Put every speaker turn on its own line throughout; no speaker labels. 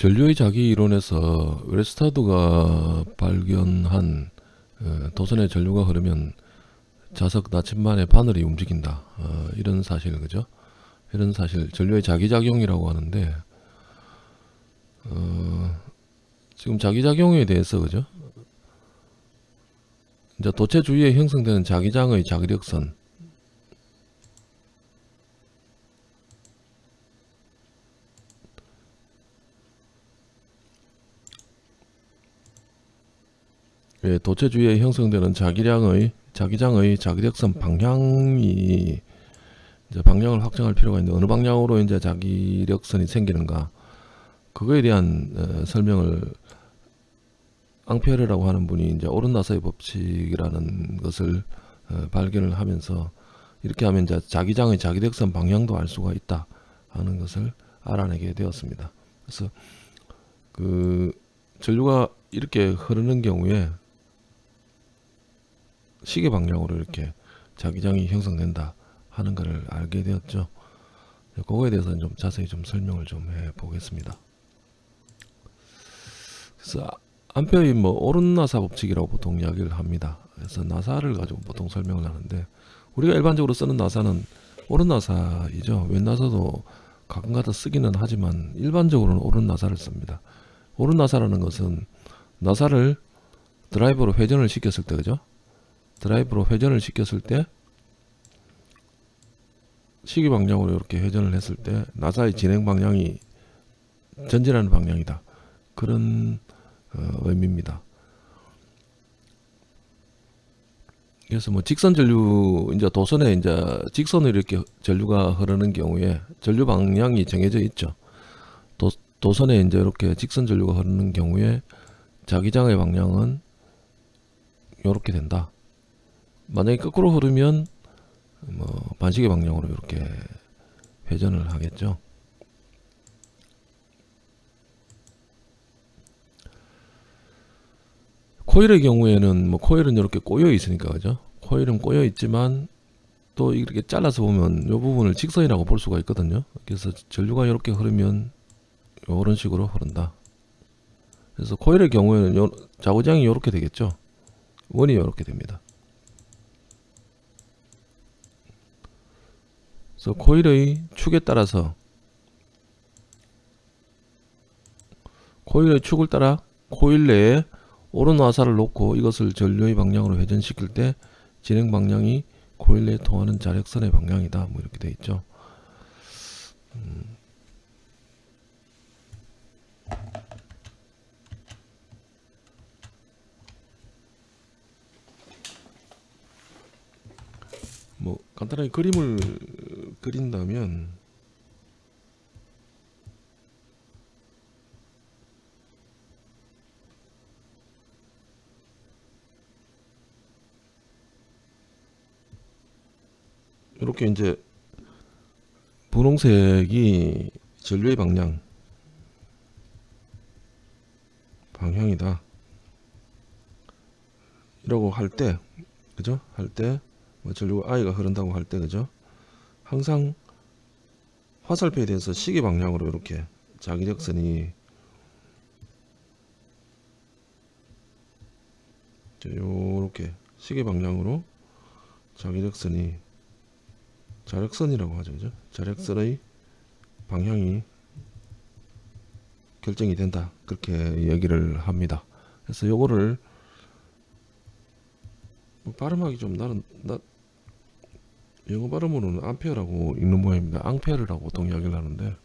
전류의 자기 이론에서 웨스타드가 발견한 어, 도선의 전류가 흐르면 자석 나침반의 바늘이 움직인다. 어, 이런 사실 그죠? 이런 사실 전류의 자기작용이라고 하는데 어, 지금 자기작용에 대해서 그죠? 이제 도체 주위에 형성되는 자기장의 자기력선 예, 도체 주위에 형성되는 자기량의 자기장의 자기력선 방향이 이제 방향을 확정할 필요가 있는데 어느 방향으로 이제 자기력선이 생기는가 그거에 대한 어, 설명을 앙페르라고 하는 분이 이제 오른나사의 법칙이라는 것을 어, 발견을 하면서 이렇게 하면 이제 자기장의 자기력선 방향도 알 수가 있다 하는 것을 알아내게 되었습니다. 그래서 그 전류가 이렇게 흐르는 경우에 시계 방향으로 이렇게 자기장이 형성된다 하는 것을 알게 되었죠. 그거에 대해서 좀 자세히 좀 설명을 좀 해 보겠습니다. 그래서 암페어의 뭐 오른 나사 법칙이라고 보통 이야기를 합니다. 그래서 나사를 가지고 보통 설명을 하는데 우리가 일반적으로 쓰는 나사는 오른 나사이죠. 왼 나사도 가끔가다 쓰기는 하지만 일반적으로는 오른 나사를 씁니다. 오른 나사라는 것은 나사를 드라이버로 회전을 시켰을 때 그죠? 드라이브로 회전을 시켰을 때 시기 방향으로 이렇게 회전을 했을 때 나사의 진행 방향이 전진하는 방향이다. 그런 어, 의미입니다. 그래서 뭐 직선 전류 이제 도선에 이제 직선으로 이렇게 전류가 흐르는 경우에 전류 방향이 정해져 있죠. 도, 도선에 이제 이렇게 직선 전류가 흐르는 경우에 자기장의 방향은 이렇게 된다. 만약에 거꾸로 흐르면 뭐 반시계 방향으로 이렇게 회전을 하겠죠. 코일의 경우에는 뭐 코일은 이렇게 꼬여 있으니까 그죠? 코일은 꼬여 있지만 또 이렇게 잘라서 보면 이 부분을 직선이라고 볼 수가 있거든요. 그래서 전류가 이렇게 흐르면 이런 식으로 흐른다. 그래서 코일의 경우에는 요, 자구장이 이렇게 되겠죠. 원이 이렇게 됩니다. 그래서 코일의 축에 따라서 코일의 축을 따라 코일 내에 오른 와사를 놓고 이것을 전류의 방향으로 회전시킬 때 진행 방향이 코일 내에 통하는 자력선의 방향이다. 뭐 이렇게 돼 있죠. 음. 뭐 간단하게 그림을 그린다면 이렇게 이제 분홍색이 전류의 방향 방향이다. 이라고 할 때 그죠? 할때 뭐 전류가 I가 흐른다고 할 때 그죠 항상 화살표에 대해서 시계 방향으로 이렇게 자기력선이 요렇게 시계 방향으로 자기력선이 자력선이라고 하죠 그죠? 자력선의 방향이 결정이 된다 그렇게 얘기를 합니다. 그래서 요거를 뭐 발음하기 좀 나는 나 영어 발음으로는 암페어라고 읽는 모양입니다. 앙페어라고 보통 이야기를 하는데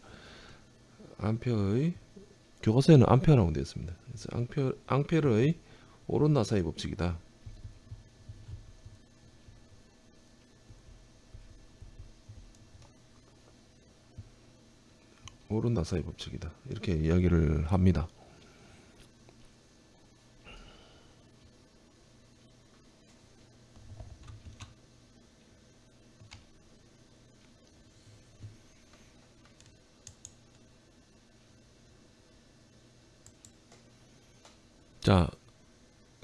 암페어의 교과서에는 암페어라고 되어 있습니다. 그래서 앙페어, 앙페어의 오른 나사의 법칙이다. 오른 나사의 법칙이다. 이렇게 이야기를 합니다. 자,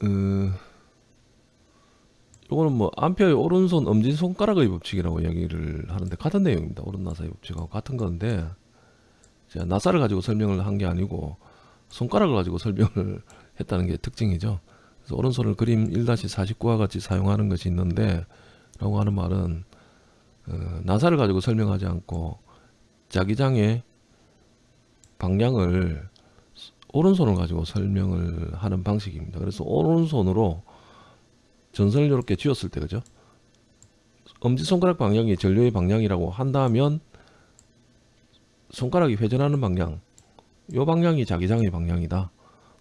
어, 요거는 뭐 암페어의 오른손 엄지 손가락의 법칙이라고 이야기를 하는데 같은 내용입니다. 오른 나사의 법칙하고 같은 건데 자, 나사를 가지고 설명을 한 게 아니고 손가락을 가지고 설명을 했다는 게 특징이죠. 그래서 오른손을 그림 1-49와 같이 사용하는 것이 있는데 라고 하는 말은 어, 나사를 가지고 설명하지 않고 자기장의 방향을 오른손을 가지고 설명을 하는 방식입니다. 그래서 오른손으로 전선을 이렇게 쥐었을 때 그죠? 엄지손가락 방향이 전류의 방향이라고 한다면 손가락이 회전하는 방향 요 방향이 자기장의 방향이다.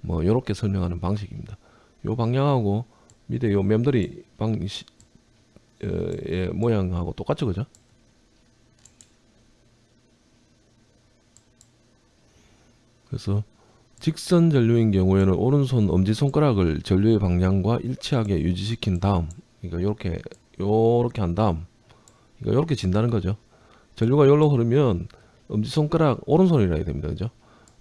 뭐 요렇게 설명하는 방식입니다. 요 방향하고 밑에 요 맴돌이 방식 어, 의 모양하고 똑같죠, 그죠? 그래서 직선 전류인 경우에는 오른손 엄지 손가락을 전류의 방향과 일치하게 유지시킨 다음, 그러니까 요렇게 요렇게 한 다음, 그러니까 요렇게 진다는 거죠. 전류가 여기로 흐르면 엄지 손가락 오른손이라 해야 됩니다, 그죠?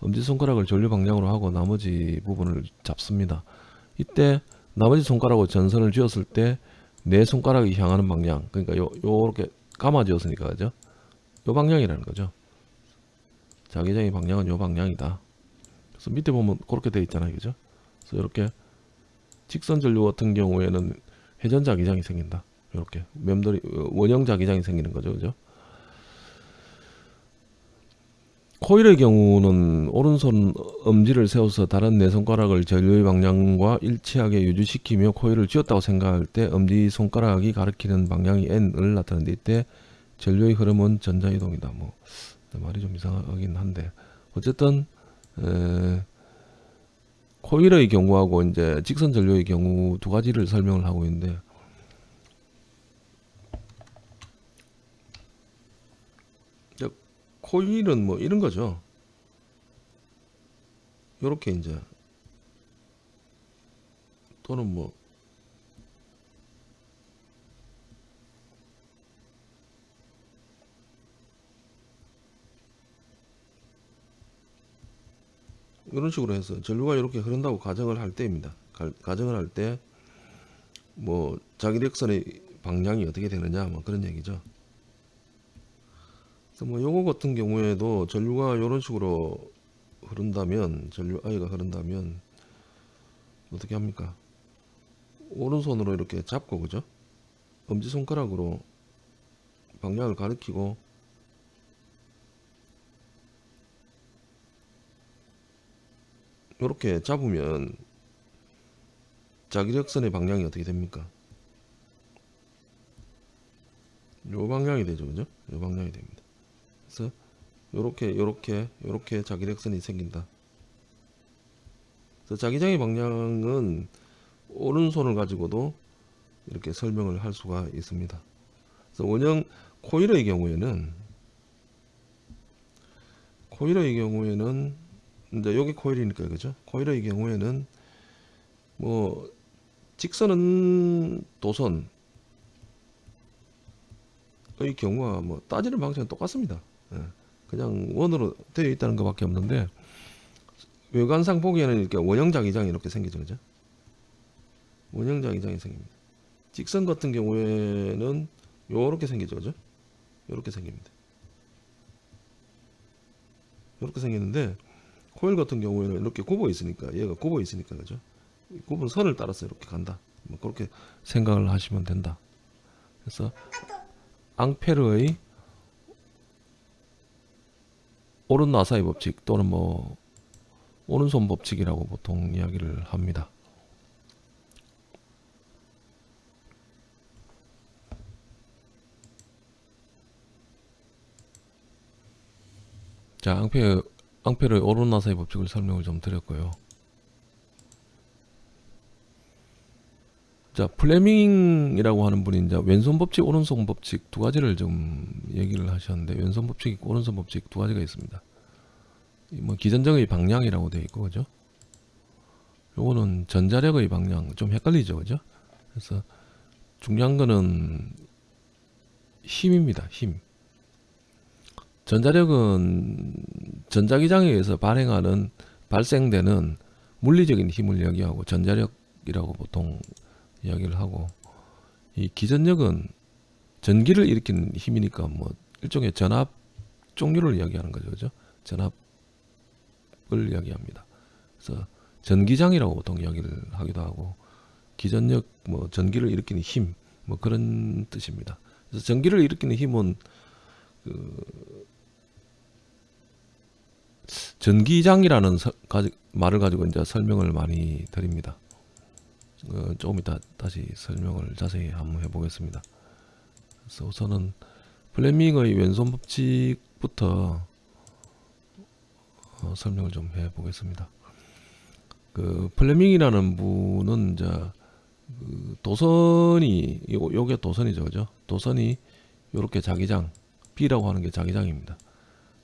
엄지 손가락을 전류 방향으로 하고 나머지 부분을 잡습니다. 이때 나머지 손가락으로 전선을 쥐었을 때 내 손가락이 향하는 방향 그러니까 요 요렇게 감아지었으니까 그죠? 요 방향이라는 거죠. 자기장의 방향은 요 방향이다. 그래서 밑에 보면 그렇게 되어 있잖아요, 그죠? 그래서 이렇게 직선 전류 같은 경우에는 회전 자 기장이 생긴다. 이렇게 맴돌이 원형 자 기장이 생기는 거죠, 그죠? 코일의 경우는 오른손 엄지를 세워서 다른 네 손가락을 전류의 방향과 일치하게 유지시키며 코일을 쥐었다고 생각할 때 엄지 손가락이 가리키는 방향이 n을 나타내는데 이때 전류의 흐름은 전자이동이다. 뭐 말이 좀 이상하긴 한데 어쨌든 에, 코일의 경우하고 이제 직선 전류의 경우 두 가지를 설명을 하고 있는데 코일은 뭐 이런 거죠. 요렇게 이제 또는 뭐 이런 식으로 해서 전류가 이렇게 흐른다고 가정을 할 때입니다. 가, 가정을 할 때 뭐 자기력선의 방향이 어떻게 되느냐 뭐 그런 얘기죠. 그래서 뭐 요거 같은 경우에도 전류가 이런 식으로 흐른다면 전류 I가 흐른다면 어떻게 합니까? 오른손으로 이렇게 잡고 그죠? 엄지손가락으로 방향을 가리키고 이렇게 잡으면 자기력선의 방향이 어떻게 됩니까? 요 방향이 되죠, 그죠? 요 방향이 됩니다. 그래서 요렇게 요렇게 요렇게 자기력선이 생긴다. 그래서 자기장의 방향은 오른손을 가지고도 이렇게 설명을 할 수가 있습니다. 그래서 원형 코일의 경우에는 코일의 경우에는 이제 여기 코일이니까 그죠? 코일의 경우에는 뭐 직선은 도선의 경우와 뭐 따지는 방식은 똑같습니다. 예. 그냥 원으로 되어 있다는 것밖에 없는데 외관상 보기에는 이렇게 원형 자 기장이 이렇게 생기죠, 그죠? 원형 자 기장이 생깁니다. 직선 같은 경우에는 요렇게 생기죠, 그죠? 요렇게 생깁니다. 요렇게 생기는데 코일 같은 경우에는 이렇게 굽어 있으니까 얘가 굽어 있으니까 그죠? 굽은 선을 따라서 이렇게 간다. 뭐 그렇게 생각을 하시면 된다. 그래서 앙페르의 오른 나사의 법칙 또는 뭐 오른손 법칙이라고 보통 이야기를 합니다. 자, 앙페 앙 페르의 오른 나사의 법칙을 설명을 좀 드렸고요. 자, 플레밍이라고 하는 분이 이제 왼손 법칙, 오른손 법칙 두 가지를 좀 얘기를 하셨는데 왼손 법칙, 있고 오른손 법칙 두 가지가 있습니다. 이뭐 기전적의 방향이라고 되어 있고 그죠? 요거는 전자력의 방향 좀 헷갈리죠, 그죠? 그래서 중요한 거는 힘입니다. 힘. 전자력은 전자기장에 의해서 발행하는 발생되는 물리적인 힘을 이야기하고 전자력이라고 보통 이야기를 하고 이 기전력은 전기를 일으키는 힘이니까 뭐 일종의 전압 종류를 이야기하는 거죠. 그죠? 전압을 이야기합니다. 그래서 전기장이라고 보통 이야기를 하기도 하고 기전력 뭐 전기를 일으키는 힘 뭐 그런 뜻입니다. 그래서 전기를 일으키는 힘은 그 전기장이라는 서- 가지- 말을 가지고 이제 설명을 많이 드립니다. 어, 조금 이따 다시 설명을 자세히 한번 해보겠습니다. 그래서 우선은 플레밍의 왼손 법칙부터 어, 설명을 좀 해보겠습니다. 그 플레밍이라는 분은 이제 그 도선이 요, 요게 도선이죠, 그죠? 도선이 요렇게 자기장 B라고 하는 게 자기장입니다.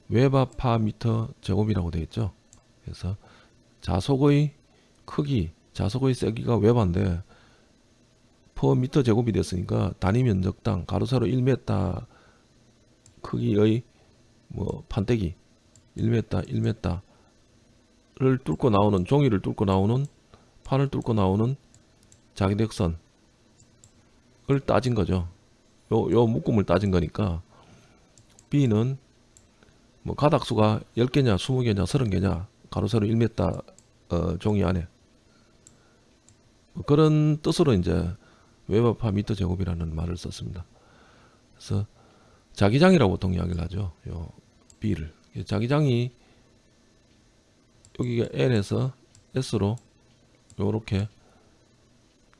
웨버 per 미터 제곱이라고 되어 있죠. 그래서 자속의 크기, 자속의 세기가 웨버인데 per 미터 제곱이 됐으니까 단위 면적당 가로 세로 1m 크기의 뭐 판때기 1m 1m를 뚫고 나오는 종이를 뚫고 나오는 판을 뚫고 나오는 자기력선을 따진 거죠. 요, 요 묶음을 따진 거니까 B는 뭐 가닥수가 10개냐 20개냐 30개냐 가로 세로 1m 어, 종이 안에 뭐 그런 뜻으로 이제 웨버파 미터 제곱이라는 말을 썼습니다. 그래서 자기장이라고 보통 이야기를 하죠. 요 B를 자기장이 여기가 N에서 S로 요렇게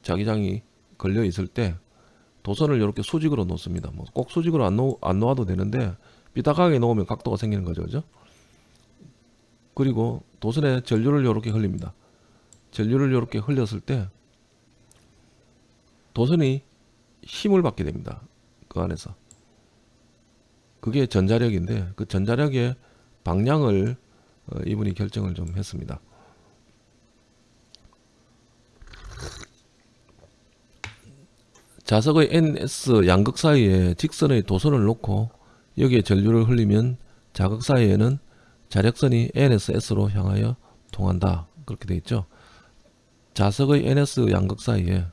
자기장이 걸려 있을 때 도선을 이렇게 수직으로 놓습니다. 뭐 꼭 수직으로 안, 놓, 안 놓아도 되는데 삐딱하게 놓으면 각도가 생기는 거죠. 그죠? 그리고 도선에 전류를 이렇게 흘립니다. 전류를 이렇게 흘렸을 때 도선이 힘을 받게 됩니다. 그 안에서. 그게 전자력인데 그 전자력의 방향을 어, 이분이 결정을 좀 했습니다. 자석의 NS 양극 사이에 직선의 도선을 놓고 여기에 전류를 흘리면 자극 사이에는 자력선이 NSS로 향하여 통한다. 그렇게 되어 있죠. 자석의 NS 양극 사이에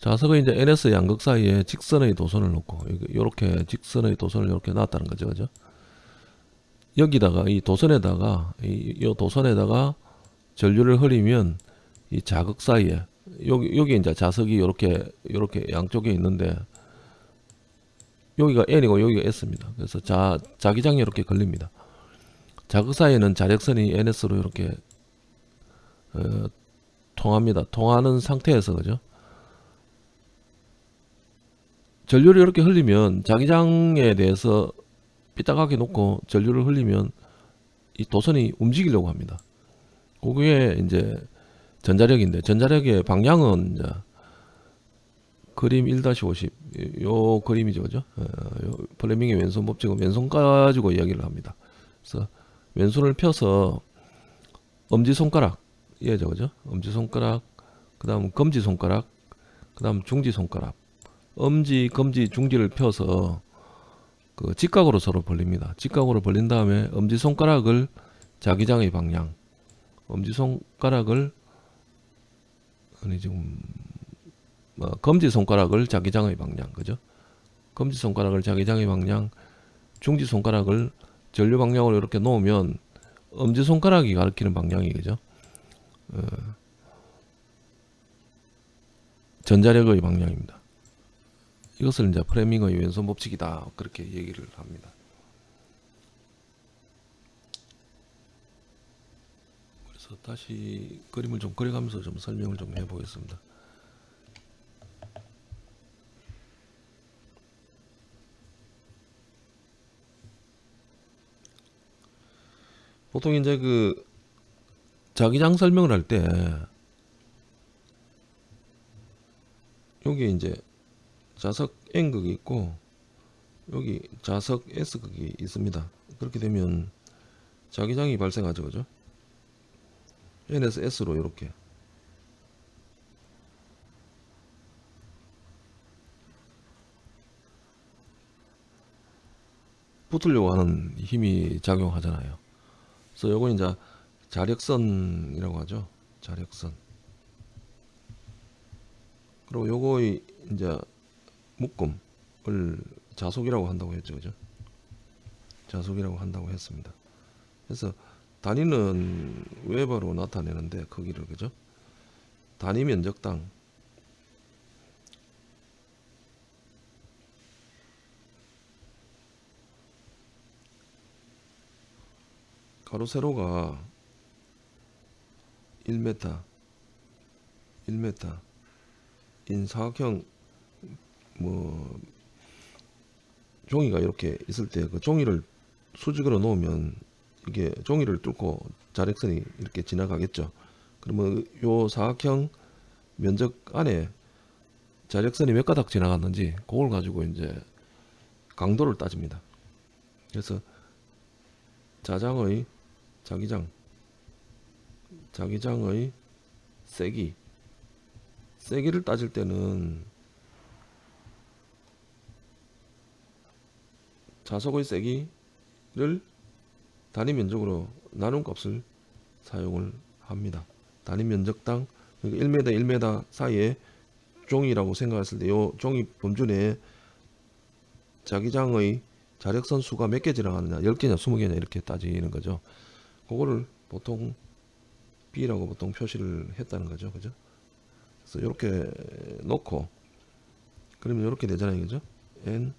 자석의 이제 NS 양극 사이에 직선의 도선을 놓고 이렇게 직선의 도선을 이렇게 놨다는 거죠, 그죠? 여기다가 이 도선에다가 이, 이 도선에다가 전류를 흐리면 이 자극 사이에 여기 여기 이제 자석이 이렇게 이렇게 양쪽에 있는데 여기가 N이고 여기가 S입니다. 그래서 자 자기장이 이렇게 걸립니다. 자극 사이에는 자력선이 NS로 이렇게 어, 통합니다. 통하는 상태에서 그죠? 전류를 이렇게 흘리면 자기장에 대해서 삐딱하게 놓고 전류를 흘리면 이 도선이 움직이려고 합니다. 그게 이제 전자력인데 전자력의 방향은 그림 1-50 요 그림이죠, 그죠? 어, 요 플레밍의 왼손 법칙은 왼손 가지고 이야기를 합니다. 그래서 왼손을 펴서 엄지 손가락 예죠, 그죠? 엄지 손가락, 그 다음 검지 손가락, 그 다음 중지 손가락, 엄지, 검지, 중지를 펴서 그 직각으로 서로 벌립니다. 직각으로 벌린 다음에 엄지 손가락을 자기장의 방향, 엄지 손가락을 아니 지금 뭐 검지 손가락을 자기장의 방향, 그죠? 검지 손가락을 자기장의 방향, 중지 손가락을 전류 방향으로 이렇게 놓으면 엄지 손가락이 가리키는 방향이 그죠? 어, 전자력의 방향입니다. 이것을 이제 프레밍의 왼손 법칙이다 그렇게 얘기를 합니다. 그래서 다시 그림을 좀 그려가면서 좀 설명을 좀 해보겠습니다. 보통 이제 그 자기장 설명을 할 때 여기 이제 자석 N극이 있고 여기 자석 S극이 있습니다. 그렇게 되면 자기장이 발생하죠. 그죠? N에서 S로 이렇게 붙으려고 하는 힘이 작용하잖아요. 그래서 요건 이제 자력선이라고 하죠. 자력선. 그리고 요거의 이제 묶음을 자속이라고 한다고 했죠, 그죠? 자속이라고 한다고 했습니다. 그래서 단위는 웨버로 나타내는데 크기를 그죠? 단위 면적당 가로 세로가 1m 1m 인 사각형 뭐 종이가 이렇게 있을 때 그 종이를 수직으로 놓으면 이게 종이를 뚫고 자력선이 이렇게 지나가겠죠. 그러면 요 사각형 면적 안에 자력선이 몇 가닥 지나갔는지 그걸 가지고 이제 강도를 따집니다. 그래서 자장의 자기장 자기장의 세기 세기를 따질 때는 자석의 세기를 단위 면적으로 나눈 값을 사용을 합니다. 단위 면적당 그러니까 1m 1m 사이에 종이라고 생각했을 때 이 종이 범주 내에 자기장의 자력선 수가 몇 개 지나가느냐 10개냐 20개냐 이렇게 따지는 거죠. 그거를 보통 B라고 보통 표시를 했다는 거죠. 그죠? 그래서 이렇게 놓고 그러면 이렇게 되잖아요. 그죠? N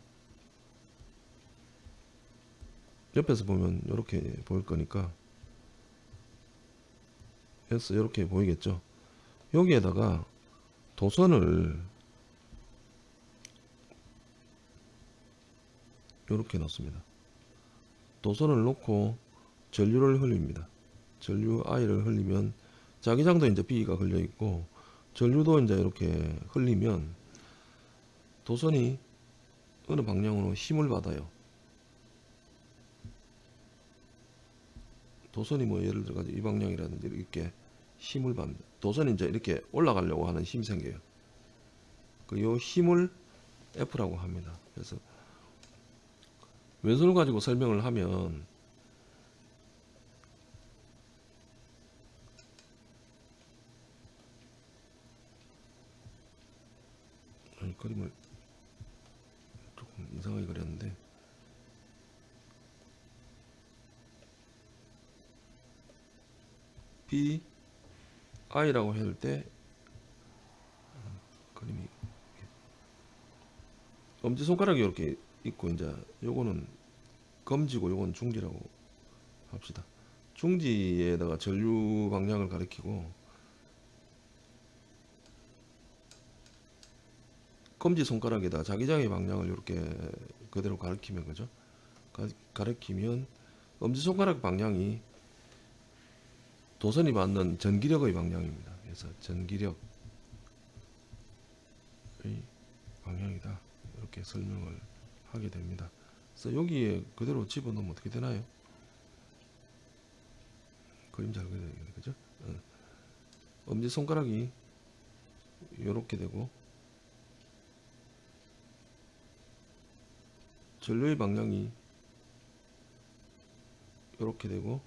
옆에서 보면 이렇게 보일 거니까 그래서 이렇게 보이겠죠. 여기에다가 도선을 이렇게 넣습니다. 도선을 놓고 전류를 흘립니다. 전류 I를 흘리면 자기장도 이제 B가 걸려 있고 전류도 이제 이렇게 흘리면 도선이 어느 방향으로 힘을 받아요. 도선이 뭐 예를 들어 가지고 이 방향이라든지 이렇게 힘을 받는 도선이 이제 이렇게 올라가려고 하는 힘이 생겨요. 그 요 힘을 F라고 합니다. 그래서 왼손을 가지고 설명을 하면 그림을 조금 이상하게 그렸는데 B I라고 해줄 때 음, 그림이 엄지 손가락이 이렇게 있고 이제 요거는 검지고 요건 중지라고 합시다. 중지에다가 전류 방향을 가리키고 검지 손가락에다 자기장의 방향을 이렇게 그대로 가리키면 그죠? 가, 가리키면 엄지 손가락 방향이 도선이 받는 전기력의 방향입니다. 그래서 전기력의 방향이다. 이렇게 설명을 하게 됩니다. 그래서 여기에 그대로 집어넣으면 어떻게 되나요? 그림 잘 그려야 되겠네, 그죠? 어. 엄지 손가락이 이렇게 되고 전류의 방향이 이렇게 되고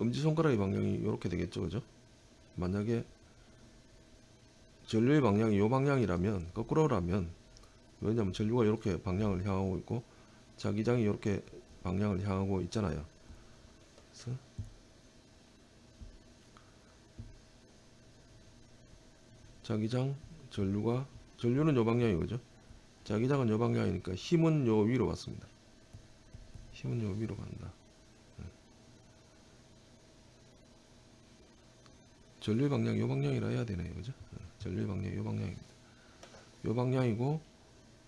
엄지손가락의 방향이 이렇게 되겠죠 그죠? 만약에 전류의 방향이 이 방향이라면 거꾸로라면 왜냐하면 전류가 이렇게 방향을 향하고 있고 자기장이 이렇게 방향을 향하고 있잖아요. 그래서 자기장 전류가 전류는 이 방향이 그죠? 자기장은 이 방향이니까 힘은 요 위로 갔습니다. 힘은 요 위로 간다 전류의 방향 요 방향이라 해야 되네요 그죠? 어, 전류의 방향 요 방향입니다. 요 방향이고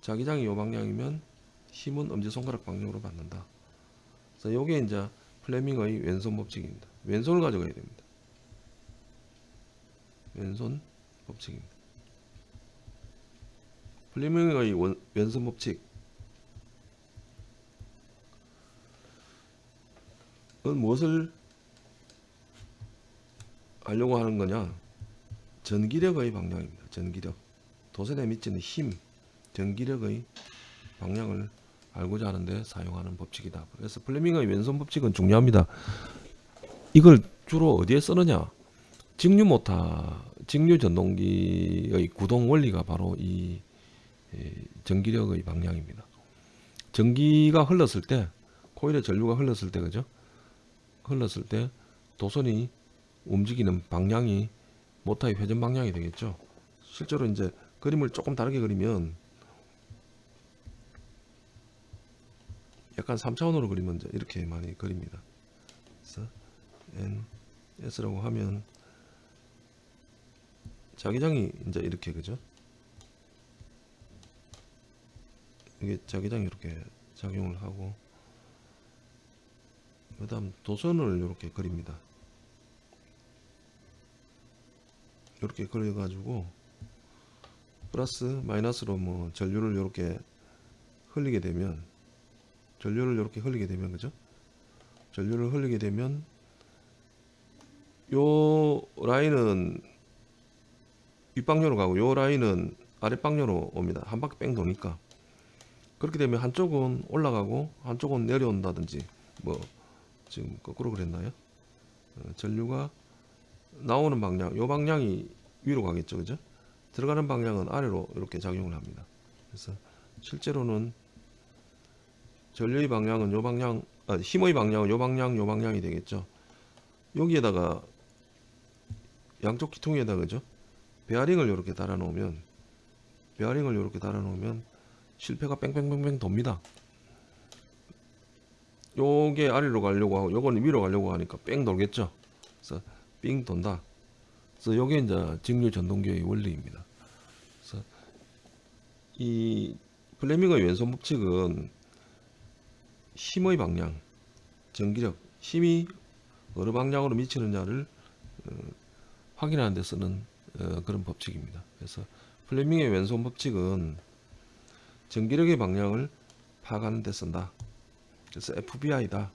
자기장이 요 방향이면 힘은 엄지손가락 방향으로 받는다. 그래서 요게 이제 플레밍의 왼손 법칙입니다. 왼손을 가져가야 됩니다. 왼손 법칙입니다. 플레밍의 원- 왼손 법칙 은 무엇을 하려고 하는 거냐? 전기력의 방향입니다. 전기력. 도선에 미치는 힘, 전기력의 방향을 알고자 하는데 사용하는 법칙이다. 그래서 플레밍의 왼손 법칙은 중요합니다. 이걸 주로 어디에 쓰느냐? 직류 모터 직류 전동기의 구동 원리가 바로 이 에, 전기력의 방향입니다. 전기가 흘렀을 때 코일에 전류가 흘렀을 때 그죠? 흘렀을 때 도선이 움직이는 방향이 모터의 회전 방향이 되겠죠. 실제로 이제 그림을 조금 다르게 그리면 약간 3차원으로 그리면 이제 이렇게 많이 그립니다. 그래서 N, S라고 하면 자기장이 이제 이렇게 그죠? 이게 자기장이 이렇게 작용을 하고 그 다음 도선을 이렇게 그립니다. 이렇게 그려 가지고 플러스 마이너스로 뭐 전류를 이렇게 흘리게 되면 전류를 이렇게 흘리게 되면 그죠? 전류를 흘리게 되면 요 라인은 윗방향으로 가고 요 라인은 아랫방향으로 옵니다. 한 바퀴 뺑 도니까 그렇게 되면 한쪽은 올라가고 한쪽은 내려온다든지 뭐 지금 거꾸로 그랬나요? 어, 전류가 나오는 방향, 요 방향이 위로 가겠죠, 그죠? 들어가는 방향은 아래로 이렇게 작용을 합니다. 그래서 실제로는 전류의 방향은 요 방향, 아, 힘의 방향은 요 방향, 요 방향이 되겠죠. 여기에다가 양쪽 기통에다 그죠? 베어링을 이렇게 달아 놓으면 베어링을 이렇게 달아 놓으면 실패가 뺑뺑뺑뺑 돕니다. 요게 아래로 가려고 하고 요거는 위로 가려고 하니까 뺑 돌겠죠. 그래서 삥 돈다. 그래서 요게 이제 직류 전동기의 원리입니다. 그래서 이 플레밍의 왼손 법칙은 힘의 방향, 전기력, 힘이 어느 방향으로 미치느냐를 어, 확인하는 데 쓰는 어, 그런 법칙입니다. 그래서 플레밍의 왼손 법칙은 전기력의 방향을 파악하는 데 쓴다. 그래서 FBI다.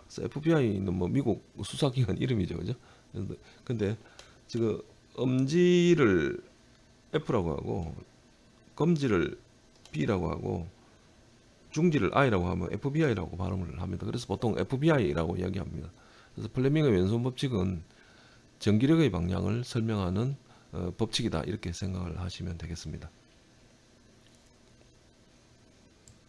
그래서 FBI는 뭐 미국 수사기관 이름이죠, 그죠? 근데, 지금 엄지를 F라고 하고 검지를 B라고 하고 중지를 I라고 하면 FBI라고 발음을 합니다. 그래서 보통 FBI라고 이야기합니다. 그래서 플레밍의 왼손 법칙은 전기력의 방향을 설명하는 어, 법칙이다 이렇게 생각을 하시면 되겠습니다.